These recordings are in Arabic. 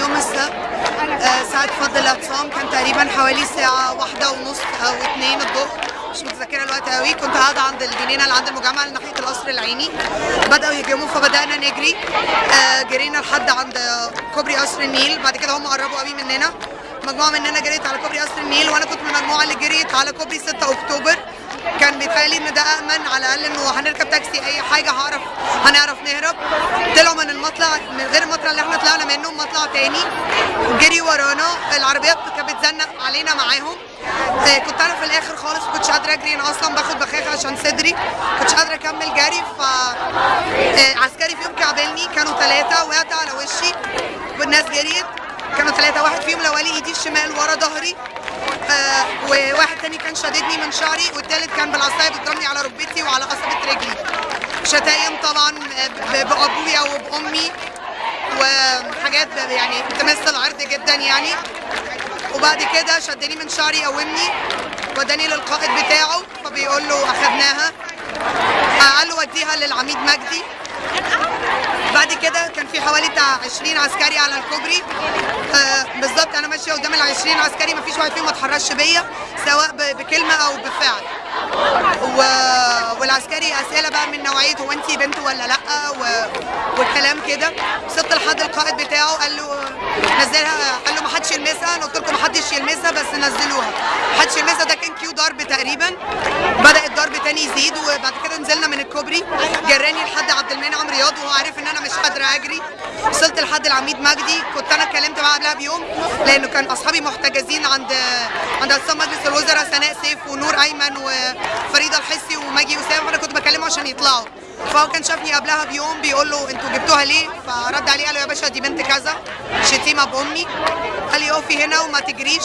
يوم السبت. ساعة فض الاعتصام كان تقريبا حوالي ساعة واحدة ونص أو اتنين الظهر. مش متذكرة الوقت قوي كنت قاعدة عند الجنينة اللي عند المجمع اللي ناحية القصر العيني. بدأوا يهجموا فبدأنا نجري. آه، جرينا لحد عند كوبري قصر النيل. بعد كده هم قربوا قوي مننا. مجموعة مننا جريت على كوبري قصر النيل وأنا كنت من المجموعة اللي جريت على كوبري 6 أكتوبر. كان بيتهيألي إن ده أمن على الأقل إنه هنركب تاكسي أي حاجة هعرف هنعرف نهرب. طلعوا من المطلع من غير المطلع اللي إحنا طلعنا منه مطلع تاني. جري ورانا العربيات كانت بتزنق علينا معاهم. آه، كنت أنا في الآخر خالص ما كنتش قادرة أجري. أنا أصلا باخد بخاخ عشان صدري. ما كنتش قادرة أكمل جري ف آه، عسكري فيهم كعبلني. كانوا ثلاثة وقعت على وشي. والناس جريت. كانوا ثلاثة واحد فيهم لوالي إيدي الشمال ورا ظهري. آه، وواحد تاني كان شاددني من شعري والتالت كان بالعصاية بيضربني على ركبتي وعلى قصبة رجلي. شتايم طبعا بأبويا وبأمي وحاجات يعني تمس العرض جدا يعني. وبعد كده شدني من شعري قومني وداني للقائد بتاعه فبيقول له أخدناها. آه، قال له وديها للعميد مجدي. بعد كده كان في حوالي بتاع 20 عسكري على الكوبري. آه بالظبط أنا ماشية قدام ال 20 عسكري ما فيش واحد فيهم ما اتحرش بيا سواء بكلمة أو. والعسكري أسئلة بقى من نوعيه هو انت بنت ولا لأ؟ و... والكلام كده. وصلت لحد القائد بتاعه قال له نزلها قال له ما حدش يلمسها. أنا قلت لكم ما حدش يلمسها بس نزلوها. ما حدش يلمسها. ده كان كيو ضرب تقريبا. بدأ الضرب تاني يزيد وبعد كده نزلنا من الكوبري. جراني لحد عبد المنعم رياض وهو عارف إن أنا مش قادرة أجري. وصلت لحد العميد مجدي. كنت أنا اتكلمت معاه قبلها بيوم لأنه كان أصحابي محتجزين عند عند اقسام مجلس الوزراء سناء سيف ونور أيمن وفريده الحسي وماجي وسام فانا كنت بكلمه عشان يطلعوا. فهو كان شافني قبلها بيوم بيقول له أنتوا جبتوها ليه؟ فرد عليه قال له يا باشا دي بنت كذا شتيمة بأمي. قال لي اقفي هنا وما تجريش.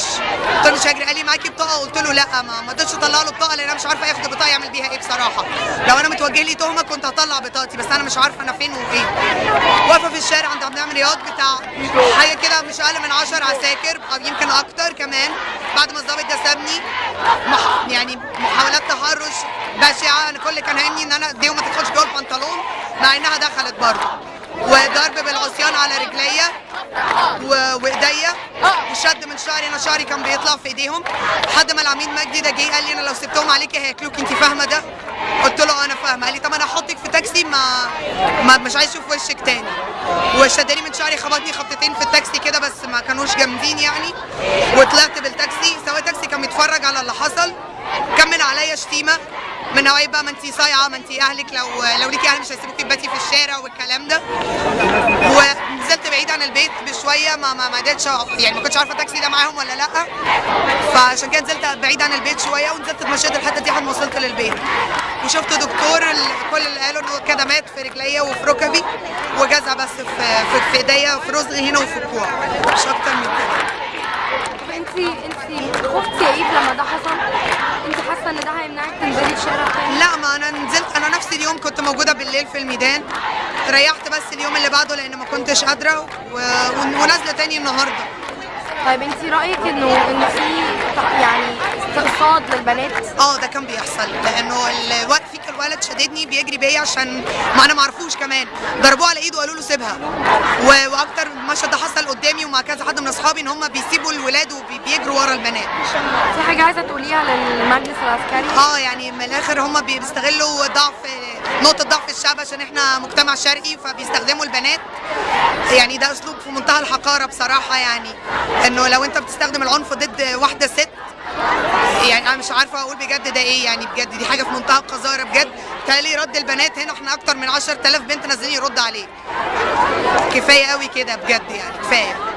قلت له مش هجري. قال لي معاكي بطاقة. قلت له لا ما ما قدرتش اطلع له بطاقة لأن أنا مش عارفة ياخد البطاقه يعمل بيها إيه بصراحة. لو أنا متوجه لي تهمة كنت هطلع بطاقتي بس أنا مش عارفة أنا فين وايه واقفه في الشارع عند عبد المنعم رياض بتاع حاجة كده مش أقل من 10 عساكر أو يمكن أكتر كمان. بعد ما الظابط ده سابني. يعني محاولات تحرش بشعة أنا كل كان هامني إن أنا ايديهم مع إنها دخلت برضه. وضرب بالعصيان على رجليا وإيديا. وشد من شعري أنا شعري كان بيطلع في إيديهم. لحد ما العميد مجدي ده جه قال لي أنا لو سبتهم عليكي هياكلوك أنت فاهمة ده؟ قلت له أنا فاهمة. قال لي طب أنا هحطك في تاكسي ما, ما مش عايز أشوف وشك تاني. وشدني من شعري خبطني خبطتين في التاكسي كده بس ما كانوش جامدين يعني. وطلعت بالتاكسي سواق تاكسي كان بيتفرج على اللي حصل كمل عليا شتيمة. من نوعية بقى ما انت صايعة ما انت أهلك لو لو ليكي أهل مش هيسيبوكي تباتي في الشارع والكلام ده. ونزلت بعيد عن البيت بشوية ما ما قدرتش. يعني ما كنتش عارفة التاكسي ده معاهم ولا لأ. فعشان كده نزلت بعيد عن البيت شوية ونزلت اتمشيت الحتة دي لحد ما وصلت للبيت. وشفت دكتور كل اللي قالوا إنه كدمات في رجليا وفي ركبي وجزع بس في في, إيديا في رزقي هنا وفي الكوع. مش أكتر من كده. انت انت خفتي يا ايد لما ده حصل؟ انت حاسة إن ده هيمنعك تنزلي؟ لا ما أنا نزلت أنا نفس اليوم كنت موجودة بالليل في الميدان. ريحت بس اليوم اللي بعده لأن ما كنتش قادرة و... ونازلة تاني النهارده. طيب أنت رأيك إنه انه في يعني استقصاد للبنات؟ آه ده كان بيحصل لأنه الوقت فيك الولد شددني بيجري بيا عشان ما أنا ما اعرفوش كمان. ضربوه على إيده وقالوا له سيبها. و... وأكتر مشهد ده حصل ومع كذا حد من أصحابي إن هم بيسيبوا الولاد وبيجروا ورا البنات. في حاجة عايزة تقوليها للمجلس العسكري؟ آه يعني من الآخر هم بيستغلوا ضعف نقطة ضعف الشعب عشان إحنا مجتمع شرقي فبيستخدموا البنات. يعني ده أسلوب في منتهى الحقارة بصراحة يعني إنه لو أنت بتستخدم العنف ضد واحدة ست يعني أنا مش عارفة أقول بجد ده إيه يعني بجد دي حاجة في منتهى القذارة بجد. تالي رد البنات هنا إحنا أكتر من 10000 بنت نازلين يرد عليه كفاية قوي كده بجد يعني كفاية.